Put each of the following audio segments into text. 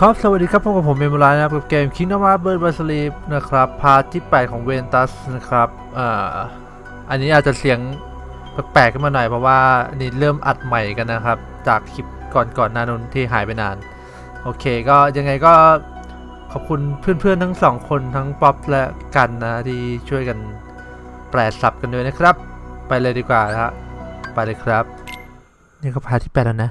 ครับ สวัสดีครับพบกับผมเมมโมรานะครับกับเกม Kingdom Hearts Birth by Sleep นะครับ part ที่ 8 ของ Ventus นะครับอ่าอันนี้อาจจะเสียงแปลกๆขึ้นมาหน่อยเพราะว่าอันนี้เริ่มอัดใหม่กันนะครับ จากคลิปก่อนๆหน้านั้นที่หายไปนาน โอเคก็ยังไงก็ขอบคุณเพื่อนๆทั้งสองคนทั้งป๊อปและกันนะที่ช่วยกันแปลซับกันด้วยนะครับ ไปเลยดีกว่านะฮะไปเลยครับ นี่ก็พาร์ทที่ 8 แล้วนะ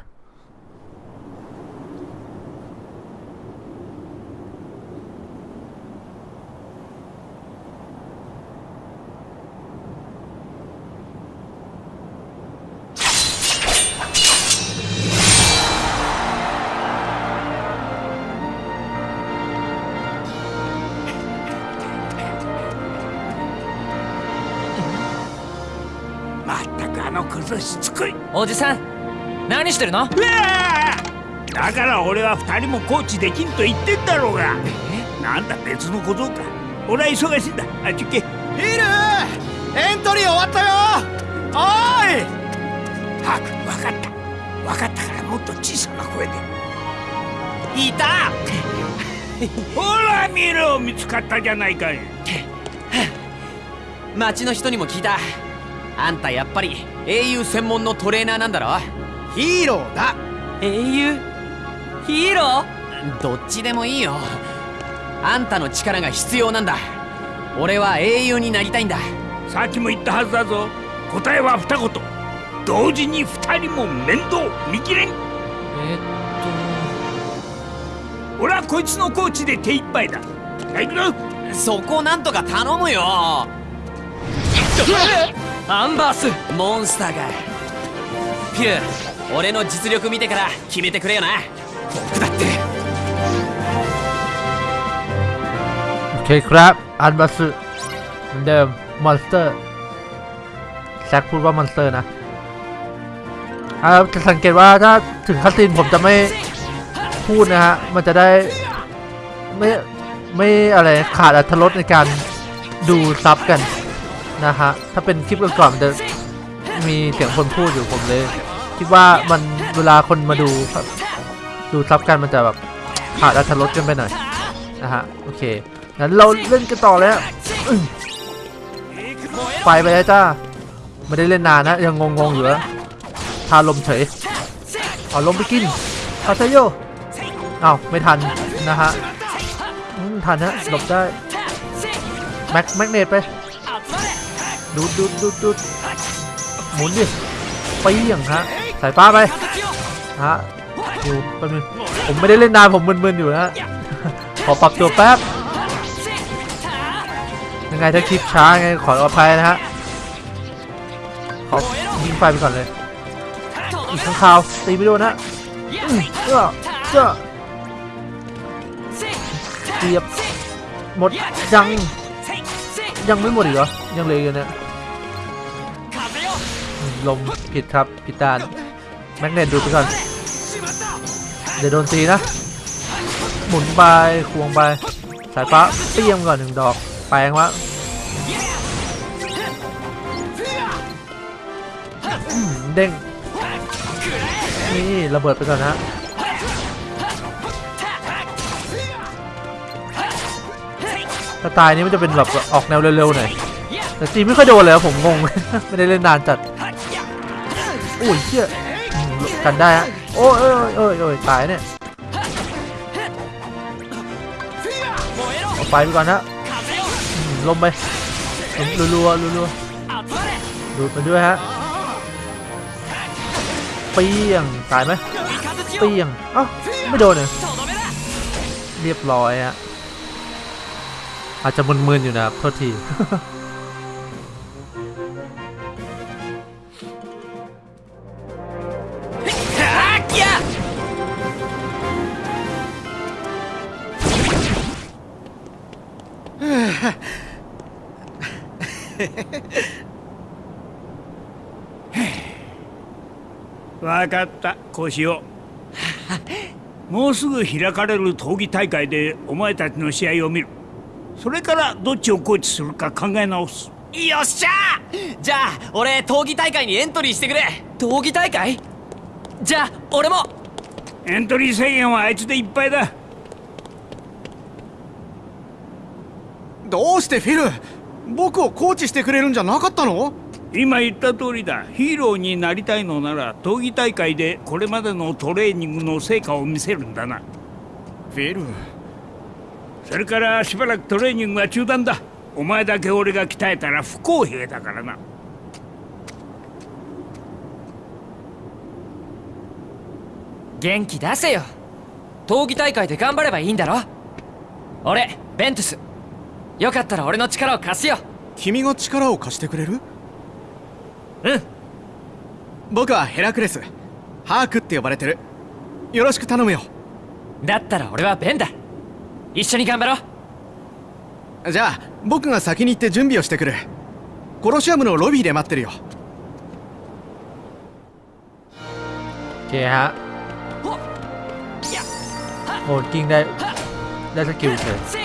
ったくあのクズしつこい。おじさん何してるの？うわー！だから俺は二人もコーチできんと言ってんだろうが。なんだ別の小僧か。俺は忙しいんだ。あっち行け。ヒールエントリー終わったよ。おーい！ハーク分かった。分かったからもっと小さな声で。いた！ほら見ろ見つかったじゃないかい。町の人にも聞いた。あんたやっぱり英雄専門のトレーナーなんだろ？ヒーローだ。英雄？ヒーロー？どっちでもいいよ。あんたの力が必要なんだ。俺は英雄になりたいんだ。さっきも言ったはずだぞ。答えは二言。同時に二人も面倒見切れん。え俺はこいつのコーチで手一杯だ。行くぞ。っとそこなんとか頼むよアンバースモンスターがピュー俺の実力見てから決めてくれよな僕だって โอเคครับ อันบัสึเหมือนเดิม มอนสเตอร์ แซกพูดว่ามอนสเตอร์นะอ่าจะสังเกตว่าถ้าถึงคัสซินผมจะไม่พูดนะฮะ มันจะได้ไม่ไม่อะไรขาดอรรถรสในการดูซับกัน นะฮะ ถ้าเป็นคลิปก่อนๆมันจะมีเสียงคนพูดอยู่ผมเลย คิดว่ามันเวลาคนมาดูดูซับกันมันจะแบบขาดอรรถรสกันไปหน่อยนะฮะโอเคงั้นเราเล่นกันต่อแล้วไปไปแล้วจ้าไม่ได้เล่นนานนะ ยังงงๆอยู่แล้วทาลมเฉยเอาลมไปกินคาเซโยอ้าวไม่ทันนะฮะทันฮะหลบได้แม็กแม็กเนตไป ดูดดูดดูดดูดหมุนดิไปอย่างฮะสายฟ้าไปฮะอยู่แป๊บนึงผมไม่ได้เล่นนานผมมึนๆอยู่นะฮะขอปรับตัวแป๊บยังไงถ้าคลิปช้าไงขออภัยนะฮะขอยิงไฟไปก่อนเลยอีกข้างคาวตีไม่โดนนะอื้อเจ้าเจ้าเสียบหมดยังยังไม่หมดอีกเหรอยังเหลยอยู่เนี่ยอืม ลมผิดครับผิดด้านแมกเนตดูไปก่อนเดี๋ยวโดนตีนะ หมุนไปควงไปสายฟ้าเปี้ยมก่อนหนึ่งดอกแปลงวะเด้งนี่ระเบิดไปก่อนนะสไตล์นี้มันจะเป็นแบบออกแนวเร็วๆหน่อยแต่ตีไม่ค่อยโดนเลยผมงง ไม่ได้เล่นนานจัด อุ้ยเชี่ยกันได้ฮะโอ้ยโอ้ยโอ้ยโอ้ยตายเนี่ยเอาไฟไปก่อนนะลมไปลมรัวๆรัวๆดูดไปด้วยฮะเปี้ยงตายไหมเปี้ยงเอ้าไม่โดนเลยเรียบร้อยฮะอาจจะมึนๆอยู่นะครับโทษที 分かったこうしようもうすぐ開かれる闘技大会でお前たちの試合を見る。それからどっちをコーチするか考え直す。よっしゃ!じゃあ俺闘技大会にエントリーしてくれ。闘技大会?じゃあ俺も。エントリー制限はあいつでいっぱいだ。どうしてフィル僕をコーチしてくれるんじゃなかったの?今言った通りだ。ヒーローになりたいのなら闘技大会でこれまでのトレーニングの成果を見せるんだな。フィル。それからしばらくトレーニングは中断だ。お前だけ俺が鍛えたら不公平だからな。元気出せよ。闘技大会で頑張ればいいんだろ。俺ベントゥス。よかったら俺の力を貸すよ。君が力を貸してくれる？うん僕はヘラクレスハークって呼ばれてるよろしく頼むよだったら俺はベンだ一緒に頑張ろうじゃあ僕が先に行って準備をしてくるコロシアムのロビーで待ってるよ โอเคฮะ ほっや โอ้กิ้งได้ได้สกิลเฉย せい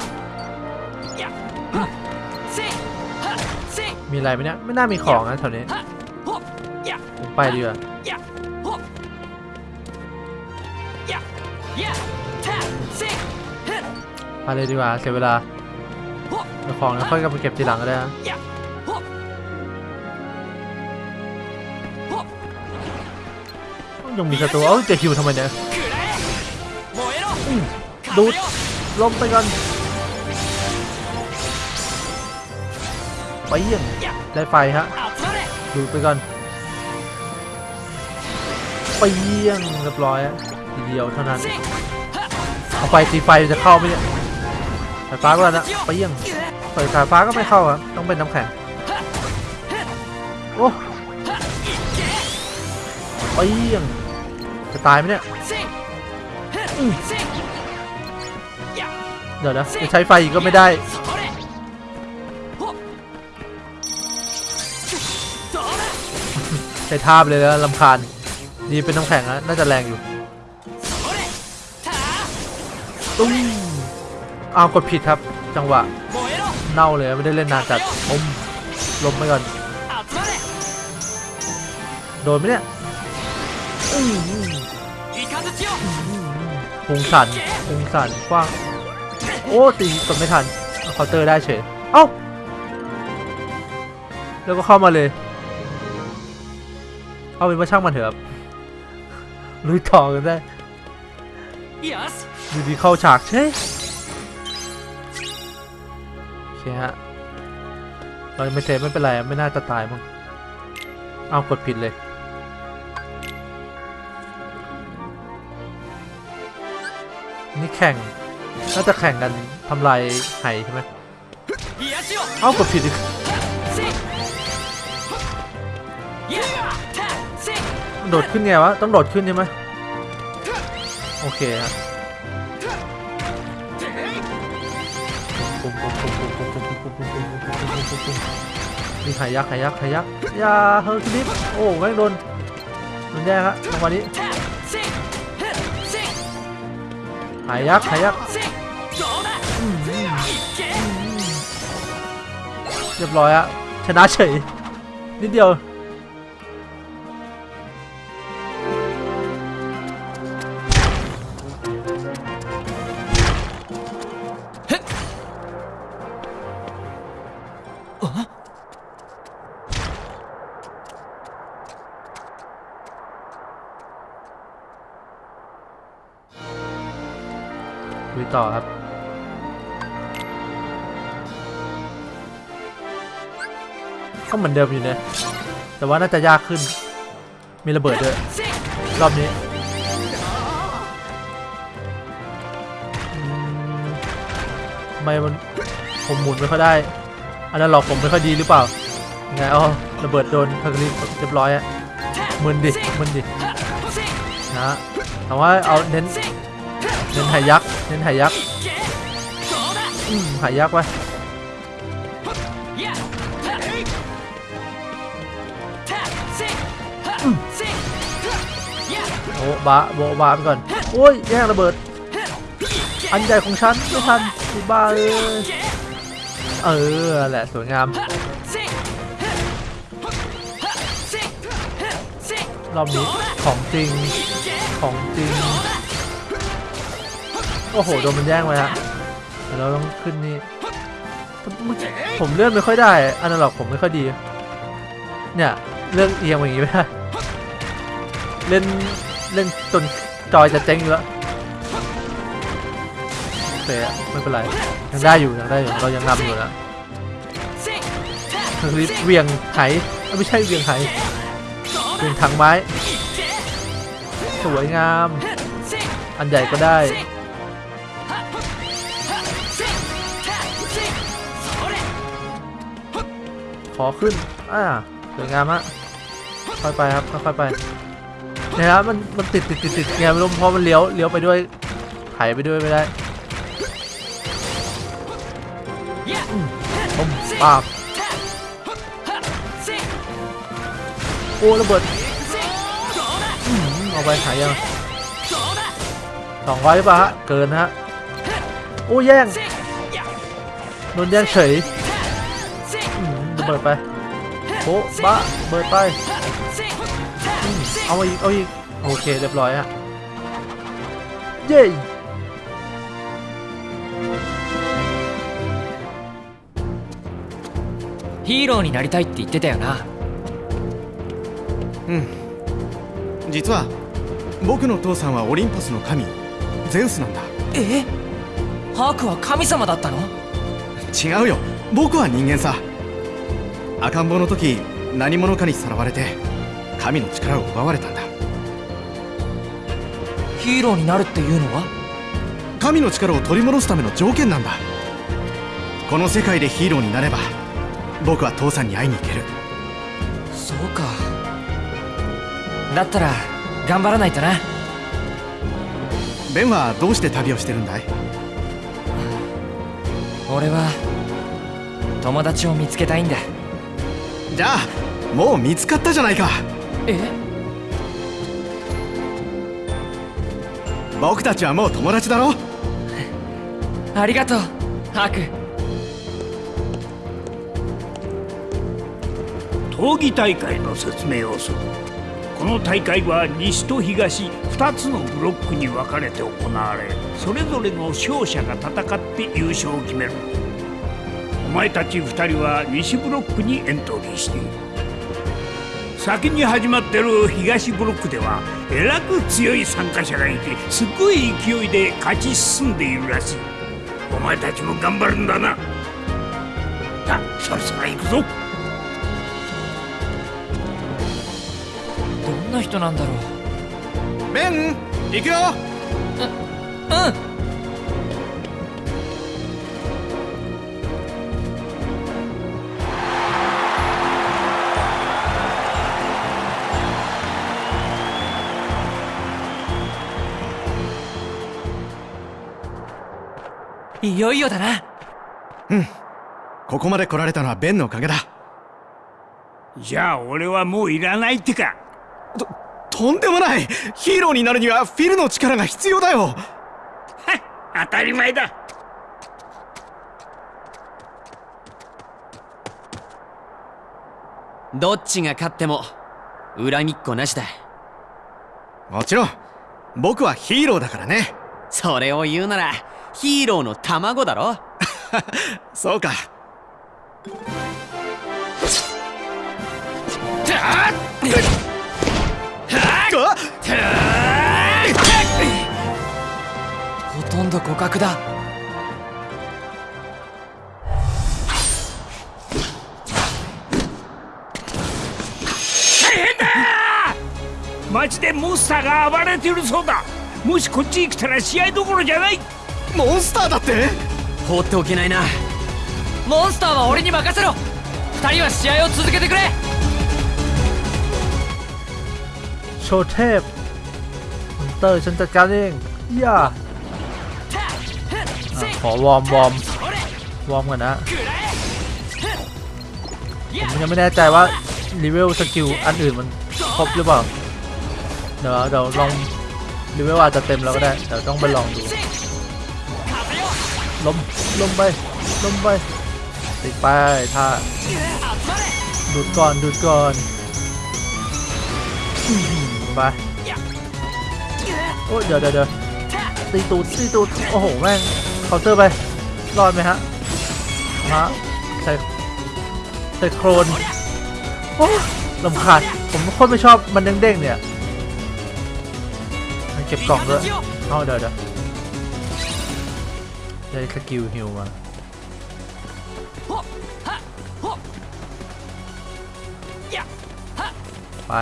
やはせいはせい มีอะไรไหมเนี่ยไม่น่ามีของนะแถวนี้ はほっや ผม ไปดีกว่าไปเลยดีกว่าเสียเวลาเอาของแล้วค่อยกลับไปเก็บทีหลังก็ได้นะยังมีศัตรูเอ้าจะฮิวทำไมเนี่ยดูดล้มไปกันไปเยี่ยมได้ไฟฮะดูดไปกัน เปี้ยงเรียบร้อยทีเดียวเท่านั้นเอาไฟตีไฟจะเข้าไหมเนี่ยสายฟ้าก็แล้วนะเปี้ยงใส่สายฟ้าก็ไม่เข้าอะต้องเป็นน้ำแข็งโอ้เปี้ยงจะตายไหมเนี่ยเดี๋ยวนะจะใช้ไฟอีกก็ไม่ได้ใช้ท่าไปเลยแล้วลำคาญ นี่เป็นน้ำแข็งนะน่าจะแรงอยู่ตุ้มเอากดผิดครับ จังหวะ เน่าเลยไม่ได้เล่นนานจัดอมลมไปก่อน โดนไหมเนี่ยหงสันหงสันกว้าง โอ้ตีกดไม่ทันเคาเตอร์ได้เฉย เอ้า แล้วก็เข้ามาเลย เอาเป็นว่าช่างมันเถอะ ลุยต่อกันได้ดูดีเข้าฉากใช่โอเคฮะเราไม่เซฟไม่เป็นไรไม่น่าจะตายมั้งเอากดผิดเลยนี่แข่งน่าจะแข่งกันทำลายไห่ใช่ไหมเอากดผิดอีก โดดขึ้นไงวะ ต้องโดดขึ้นใช่ไหมโอเคครับมีหายักหายักหายักยาเฮอร์คิลิสโอ้แม่งโดนโดนแย่ฮะจังหวะนี้หายักหายักเรียบร้อยอะชนะเฉยนิดเดียว่อครับ ก็เหมือนเดิมอยู่นะ แต่ว่าน่าจะยากขึ้น มีระเบิดด้วย รอบนี้ทำไมมันผมหมุนไม่ค่อยได้ อันนั้นหลอกผมไม่ค่อยดีหรือเปล่า ไงอ๋อระเบิดโดนพังรีเรียบร้อยอะมึนดิมึนดินะแต่ว่าเอาเน้น เน้นหายักเน้นหายักษ์หายักษ์ไปโอ้บาโบบาไปก่อนโอ้ยแย่ระเบิด อันใหญ่ของฉันไม่ทันสิบาเลยเออแหละสวยงามรอบนี้ของจริงของจริง โอ้โหโดนมันแย่งไปฮะเราต้องขึ้นนี่ผมเลื่อนไม่ค่อยได้อันนั้นหรอกผมไม่ค่อยดี เนี่ยเลื่อนเอียงอย่างงี้ไม่ได้เล่นเล่นจนจอยจะเจ๊งอยู่แล้วโอเคอะไม่เป็นไรยังได้อยู่ยังได้อยู่เรายังนำอยู่นะคือเวียงไห้ไม่ใช่เวียงไหเวียงถังไม้ สวยงาม อันใหญ่ก็ได้ อขึ้น อ่าสวยงามฮะค่อยไปครับค่อยๆไปเนี่ยครับมันมันติดติดติดติดไงไม่รู้เพราะมันเลี้ยวเลี้ยวไปด้วยไถไปด้วยไม่ได้อืมปุ้มปากโอ้ระเบิดอืมเอาไปหายยังสองร้อยป่ะฮะ เกินฮะ โอ้แย่งโดนแย่งเฉยอืมระ เบิดไปโอ้บ้าเบิดไปอืมเอาอีก เอาอีก โอเค เรียบร้อยฮะ เย้ ヒーローになりたいって言ってたよな実は僕の父さんはオリンポスの神ゼウスなんだえハークは神様だったの違うよ僕は人間さ 赤ん坊の時何者かにさらわれて神の力を奪われたんだ。ヒーローになるっていうのは？神の力を取り戻すための条件なんだ。この世界でヒーローになれば僕は父さんに会いに行ける。そうか。だったら頑張らないとな。ベンはどうして旅をしてるんだい？俺は友達を見つけたいんだじゃあもう見つかったじゃないか。え？僕たちはもう友達だろ？ありがとうハーク。闘技大会の説明をする。この大会は西と東2つのブロックに分かれて行われそれぞれの勝者が戦って優勝を決める。お前たち2人は西ブロックにエントリーしている。先に始まってる東ブロックではえらく強い参加者がいてすごい勢いで勝ち進んでいるらしい。お前たちも頑張るんだな。さあそろそろ行くぞ。どんな人なんだろう。ベン行くよ。うんいよいよだな。ここまで来られたのはベンのおかげだ。じゃあ俺はもういらないってか。とんでもない。ヒーローになるにはフィルの力が必要だよ。当たり前だ。どっちが勝っても恨みっこなしだ。もちろん。僕はヒーローだからね。それを言うならヒーローの卵だろ？そうか。ほとんど互角だ。マジでモンスターが暴れているそうだ。もしこっちに来たら試合どころじゃないモンスターだって放っておけないなモンスターは俺に任せろ二人は試合を続けてくれ โชว์เทพมอนเตอร์ฉันจัดการเองย่าอ่ะขอวอร์มวอร์มวอร์มกันนะ ผมยังไม่แน่ใจว่าเลเวลสกิลอันอื่นมันครบหรือเปล่า เดี๋ยวเดี๋ยวลองเลเวลอาจจะเต็มแล้วก็ได้ เดี๋ยวต้องไปลองดู ลมไปลมไปติดไปท่าดูดก่อนดูดก่อนไปโอ้ยเดี๋ยวเดี๋ยวตีตูดตีตูดโอ้โหแม่งเคาน์เตอร์ไปรอดไหมฮะมาใส่ใส่โครนโอ้ลำคาญผมโคตรไม่ชอบมันเด้งๆเนี่ยเก็บกล่องด้วยเอาเดี๋ยวเดี๋ยว ได้สกิลฮิวมาไป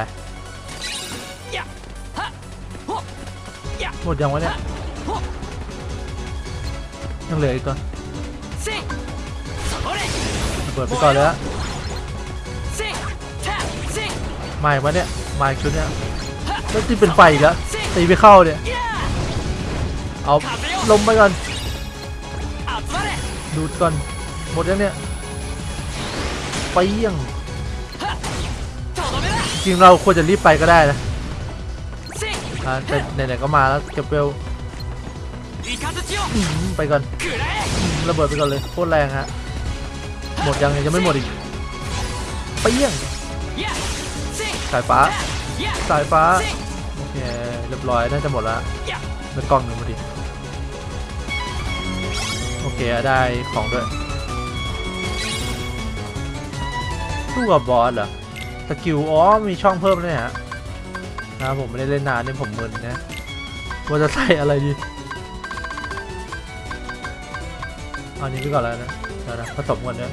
หมดยังวะเนี่ยยังเหลืออีกตัวเปิดไปก่อนเลยฮะมาอีกวะเนี่ยมาอีกชุดเนี่ยแล้วที่เป็นไฟอีกแล้วตีไปเข้าเนี่ยเอาลมไปก่อน ดูดก่อน หมดแล้วเนี่ยไปเยี่ยงจริงเราควรจะรีบไปก็ได้นะแต่ไหนๆก็มาแล้วเก็บเวลไปก่อนระเบิดไปก่อนเลยโคตรแรงฮะหมดยังยังไม่หมดอีกไปเยี่ยงสายฟ้าสายฟ้าโอเคเรียบร้อยน่าจะหมดแล้วแล้วกล่องหนึ่งพอดี อเคได้ของด้วยสู้กับ boss เหรอ skill อ๋อมีช่องเพิ่มเลยฮะนะผมไม่ได้เล่นนานเนี่ยผมมึนนะว่าจะใส่อะไรดีอาอันนี้ไปก่อนแล้วนะเดี๋ยวนะผสมกันเนี่ย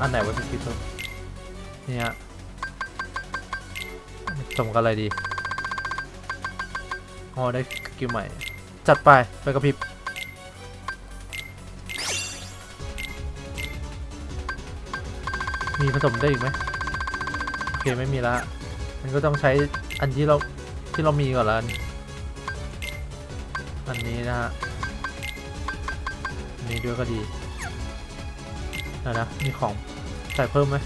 อันไหนวะ skill ตัวนี่ฮะผสมกันอะไรดี อ๋อได้กิลใหม่ จัดไปไปกระพริบมีผสมได้อีกไหมโอเคไม่มีละ มันก็ต้องใช้อันที่เราที่เรามีก่อนละอันนี้นะฮะนนี้ด้วยก็ดีนะนะมีของใส่เพิ่มไหม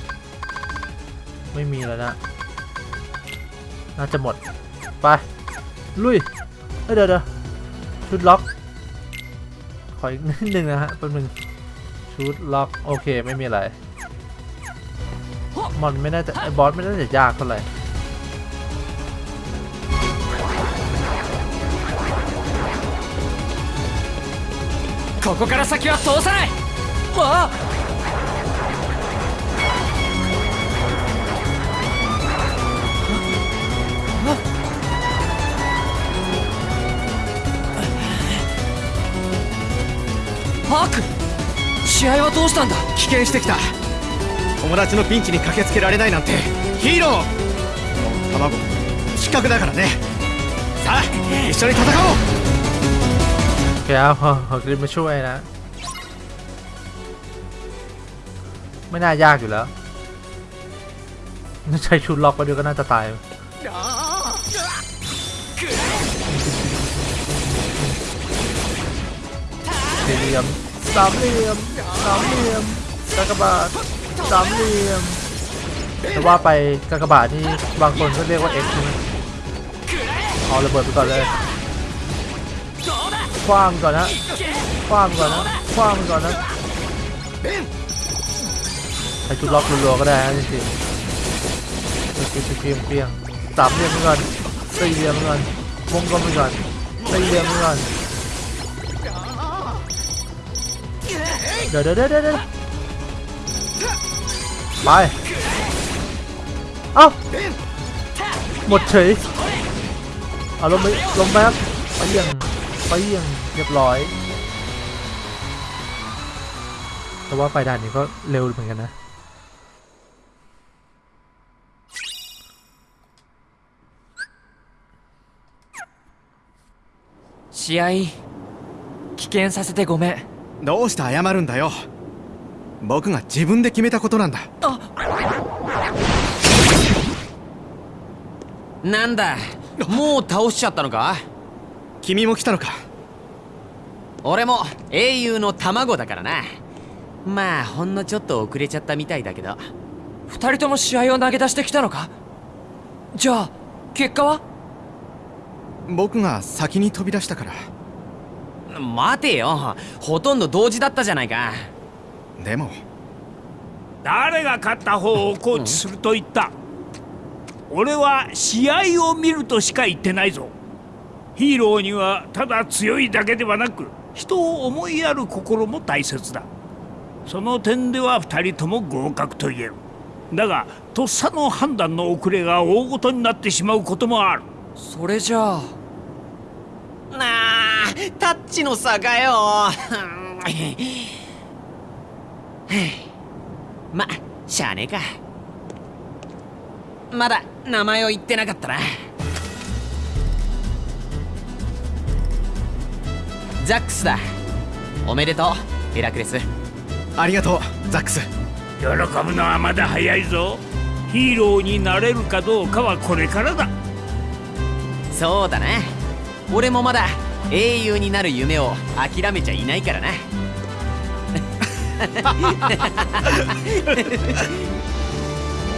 ไม่มีแล้วนะ น่าจะหมด ไป ลุยเอ้ยเดี๋ยวเดี๋ยวชุดล็อกขออีกนิดนึงนะฮะแป๊บนึงชุดล็อกโอเคไม่มีอะไร มอนไม่น่าจะไอ้บอสไม่น่าจะยากเท่าไหร่ ここから先は通さないわあ ハーク試合はどうしたんだ危険してきた友達のピンチに駆けつけられないなんてヒーローこの卵失格だからねさあ一緒に戦おう โอเคเอาขอขอคลิปมาช่วยนะ ไม่น่ายากอยู่แล้วใช้ชุดล็อกไปด้วยก็น่าจะตายสี่เหลี่ยม สามเหลี่ยมสามเหลี่ยมกากบาทสามเหลี่ยมแต่ว่าไปกากบาทนี่บางคนก็เรียกว่า X ใช่ไหมเอาระเบิดไปก่อนเลยคว้างก่อนนะคว้างก่อนนะคว้างก่อนนะใช้ชุดล็อกรัวๆก็ได้นะจริงๆเปรี้ยงเปียงสามเหลี่ยมไปก่อนสี่เหลี่ยมไปก่อนวงกลมไปก่อนสี่เหลี่ยมไปก่อน เดี๋ยวเดี๋ยวเดี๋ยวเดี๋ยวไปเอ้าหมดเฉยเอาลงไปลงไปครับไปเยี่ยง ไปเยี่ยงเรียบร้อย แต่ว่าไปด่านนี้ก็เร็วเหมือนกันนะ 試合危険させてごめん どうして謝るんだよ。僕が自分で決めたことなんだ。なんだ。もう倒しちゃったのか？君も来たのか？俺も英雄の卵だからな。まあほんのちょっと遅れちゃったみたいだけど。二人とも試合を投げ出してきたのか？じゃあ結果は？僕が先に飛び出したから待てよ。ほとんど同時だったじゃないか。でも。誰が勝った方をコーチすると言った、俺は試合を見るとしか言ってないぞ。ヒーローにはただ強いだけではなく人を思いやる心も大切だ。その点では2人とも合格と言える。だがとっさの判断の遅れが大ごとになってしまうこともある。それじゃあタッチの差かよ。ましゃあねえか。まだ名前を言ってなかったな。ザックスだ。おめでとうヘラクレス。ありがとうザックス。喜ぶのはまだ早いぞ。ヒーローになれるかどうかはこれからだ。そうだな。俺もまだ英雄になる夢を諦めちゃいないからな。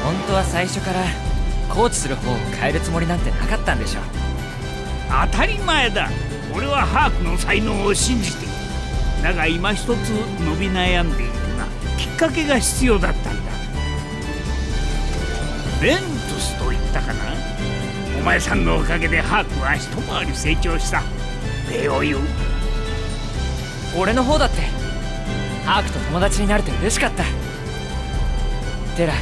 本当は最初からコーチする方を変えるつもりなんてなかったんでしょ当たり前だ。俺はハークの才能を信じて。いるだが今一つ伸び悩んでいるがきっかけが必要だったんだ。ベントスと言ったかな？お前さんのおかげでハークは一回り成長した礼を言う。俺の方だってハークと友達になれて嬉しかった。テラ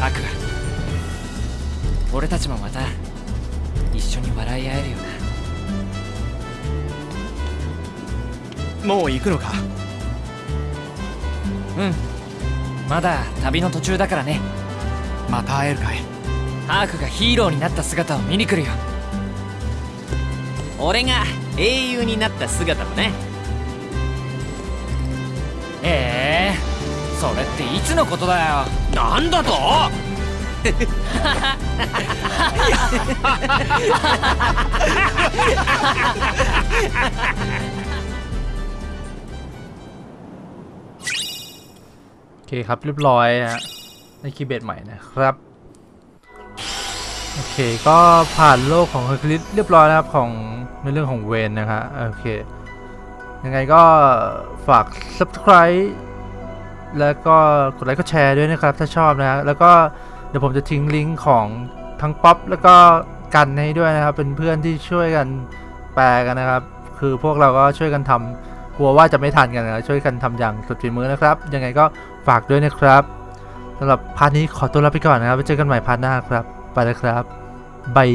アクア。俺たちもまた一緒に笑い合えるよな。もう行くのか？うん。まだ旅の途中だからね。また会えるかい？ハークがヒーローになった姿を見に来るよ。俺が英雄になった姿だねええそれっていつのことだよなんだと โอเคครับเรียบร้อยฮะในคีย์เบดใหม่นะครับ โอเค ก็ผ่านโลกของเฮอร์คิวลิสเรียบร้อยแล้วครับของในเรื่องของ Ven นะครับโอเค ยังไงก็ฝาก subscribe แล้วก็กดไลค์กดแชร์ด้วยนะครับ ถ้าชอบนะฮะแล้วก็เดี๋ยวผมจะทิ้งลิงก์ของทั้งป๊อปแล้วก็กันให้ด้วยนะครับ เป็นเพื่อนที่ช่วยกันแปลกันนะครับ คือพวกเราก็ช่วยกันทำกลัวว่าจะไม่ทันกันนะช่วยกันทำอย่างสุดฝีมือนะครับ ยังไงก็ฝากด้วยนะครับสำหรับ part นี้ขอตัวลาไปก่อนนะครับไว้เจอกันใหม่ part หน้าครับ ไปแล้วครับบาย